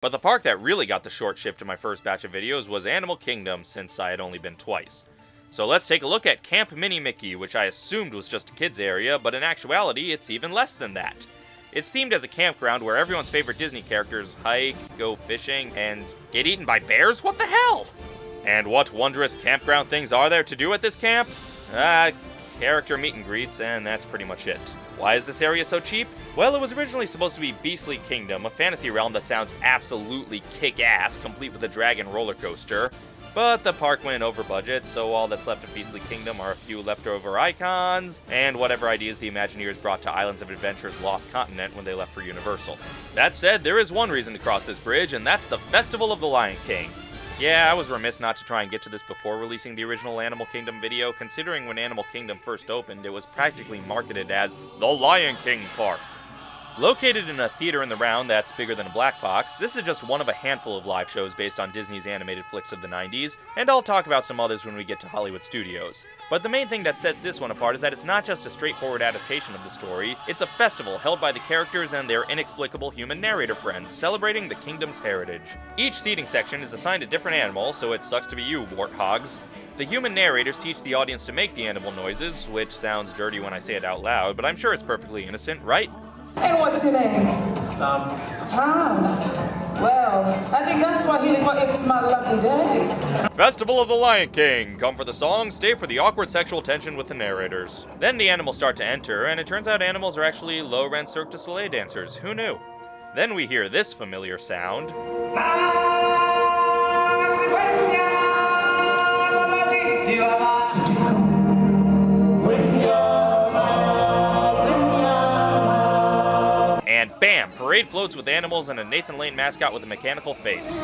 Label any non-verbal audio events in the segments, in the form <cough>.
But the park that really got the short shift in my first batch of videos was Animal Kingdom, since I had only been twice. So let's take a look at Camp Minnie Mickey, which I assumed was just a kids area, but in actuality, it's even less than that. It's themed as a campground where everyone's favorite Disney characters hike, go fishing, and get eaten by bears? What the hell? And what wondrous campground things are there to do at this camp? Uh, character meet and greets, and that's pretty much it. Why is this area so cheap? Well, it was originally supposed to be Beastly Kingdom, a fantasy realm that sounds absolutely kick-ass, complete with a dragon roller coaster. But the park went over budget, so all that's left of Beastly Kingdom are a few leftover icons, and whatever ideas the Imagineers brought to Islands of Adventure's Lost Continent when they left for Universal. That said, there is one reason to cross this bridge, and that's the Festival of the Lion King. Yeah, I was remiss not to try and get to this before releasing the original Animal Kingdom video, considering when Animal Kingdom first opened, it was practically marketed as the Lion King Park. Located in a theater in the round that's bigger than a black box, this is just one of a handful of live shows based on Disney's animated flicks of the 90s, and I'll talk about some others when we get to Hollywood Studios. But the main thing that sets this one apart is that it's not just a straightforward adaptation of the story, it's a festival held by the characters and their inexplicable human narrator friends, celebrating the kingdom's heritage. Each seating section is assigned a different animal, so it sucks to be you, warthogs. The human narrators teach the audience to make the animal noises, which sounds dirty when I say it out loud, but I'm sure it's perfectly innocent, right? And what's your name? Tom. Tom. Well, I think that's why he for It's My Lucky Day. Festival of the Lion King. Come for the song, stay for the awkward sexual tension with the narrators. Then the animals start to enter, and it turns out animals are actually low-rent Cirque du Soleil dancers. Who knew? Then we hear this familiar sound. Parade floats with animals and a Nathan Lane mascot with a mechanical face.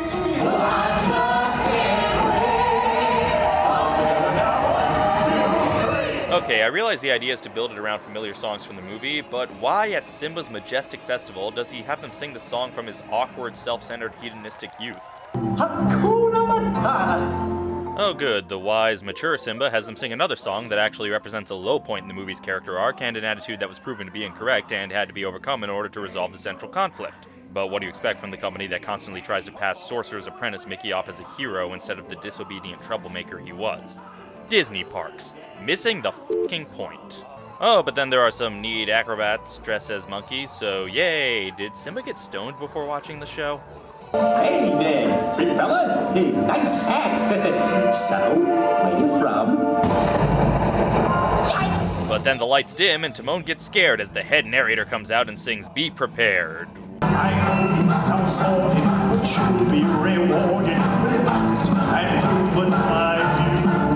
Okay, I realize the idea is to build it around familiar songs from the movie, but why at Simba's majestic festival does he have them sing the song from his awkward, self-centered, hedonistic youth? Hakuna Matata! Oh good, the wise, mature Simba has them sing another song that actually represents a low point in the movie's character arc and an attitude that was proven to be incorrect and had to be overcome in order to resolve the central conflict. But what do you expect from the company that constantly tries to pass Sorcerer's Apprentice Mickey off as a hero instead of the disobedient troublemaker he was? Disney parks. Missing the fucking point. Oh, but then there are some neat acrobats dressed as monkeys, so yay! Did Simba get stoned before watching the show? Hey there, big fella. Hey, nice hat. <laughs> so, where you from? But then the lights dim and Timon gets scared as the head narrator comes out and sings Be Prepared. I know it sounds sordid, but you'll be rewarded when at last I'm proven my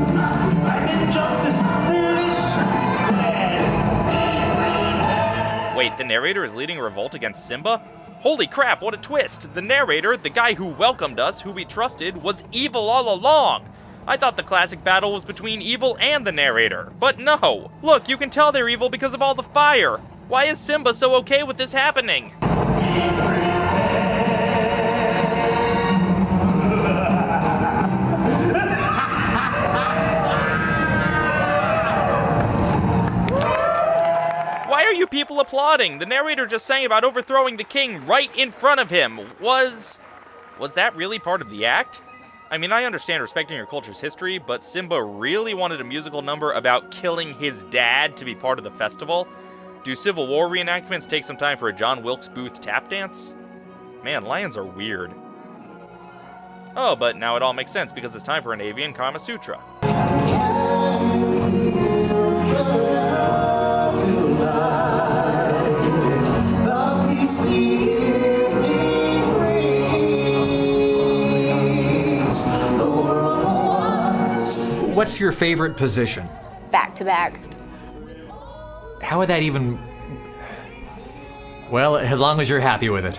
views. And injustice, delicious instead. Wait, the narrator is leading a revolt against Simba? Holy crap, what a twist! The narrator, the guy who welcomed us, who we trusted, was evil all along! I thought the classic battle was between evil and the narrator, but no! Look, you can tell they're evil because of all the fire! Why is Simba so okay with this happening? Applauding? The narrator just sang about overthrowing the king right in front of him. Was... was that really part of the act? I mean, I understand respecting your culture's history, but Simba really wanted a musical number about killing his dad to be part of the festival? Do Civil War reenactments take some time for a John Wilkes Booth tap dance? Man, lions are weird. Oh, but now it all makes sense because it's time for an avian Kama Sutra. What's your favorite position? Back to back. How would that even... Well, as long as you're happy with it.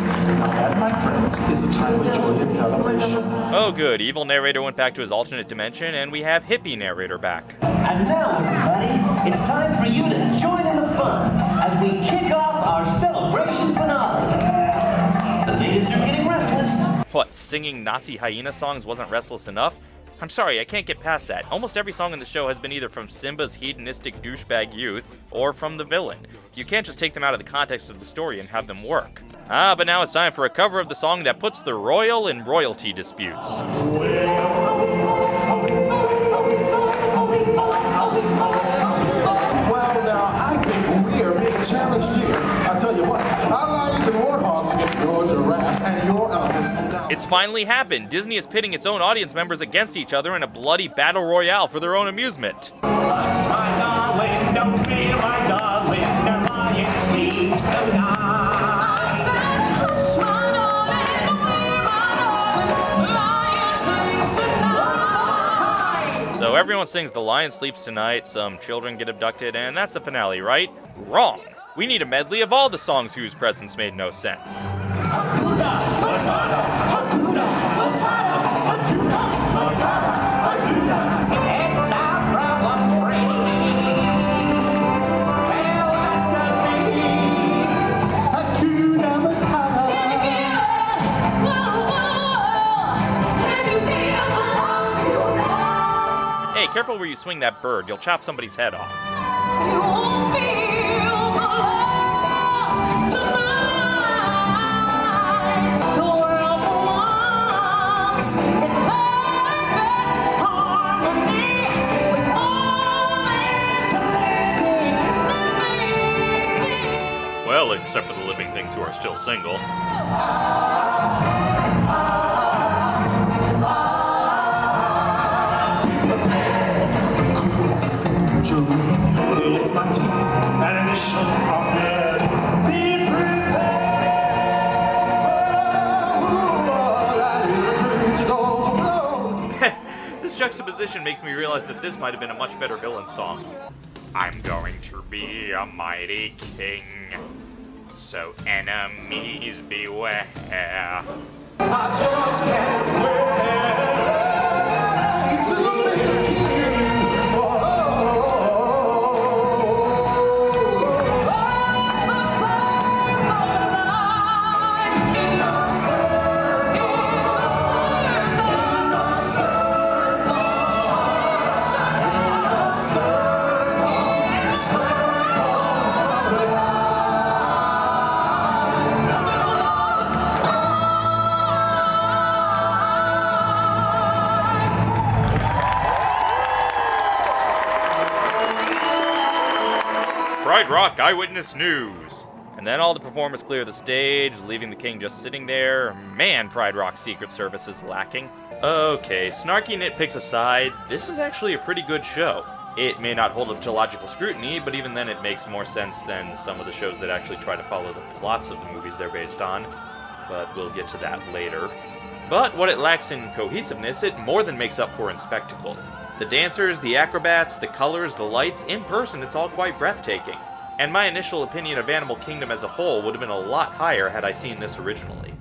Now that, my friends, is a time of joyous celebration. Oh, good. Evil narrator went back to his alternate dimension, and we have hippie narrator back. And now, everybody, it's time for you to join in the fun as we kick off our celebration finale. The natives are getting restless. What, singing Nazi hyena songs wasn't restless enough? I'm sorry, I can't get past that. Almost every song in the show has been either from Simba's hedonistic douchebag youth or from the villain. You can't just take them out of the context of the story and have them work. Ah, but now it's time for a cover of the song that puts the royal in royalty disputes. Well, now, I think we are being challenged here. I tell you what, our lions and warthogs against your giraffes and your elephants. Now, It's finally happened. Disney is pitting its own audience members against each other in a bloody battle royale for their own amusement. Everyone sings The Lion Sleeps Tonight, some children get abducted, and that's the finale, right? Wrong. We need a medley of all the songs whose presence made no sense. It's careful where you swing that bird, you'll chop somebody's head off. Well, except for the living things who are still single. Juxtaposition makes me realize that this might have been a much better villain song. I'm going to be a mighty king, so enemies beware. Pride Rock Eyewitness News. And then all the performers clear the stage, leaving the king just sitting there. Man, Pride Rock's Secret Service is lacking. Okay, snarky nitpicks aside, this is actually a pretty good show. It may not hold up to logical scrutiny, but even then it makes more sense than some of the shows that actually try to follow the plots of the movies they're based on. But we'll get to that later. But what it lacks in cohesiveness, it more than makes up for in spectacle. The dancers, the acrobats, the colors, the lights, in person, it's all quite breathtaking. And my initial opinion of Animal Kingdom as a whole would have been a lot higher had I seen this originally.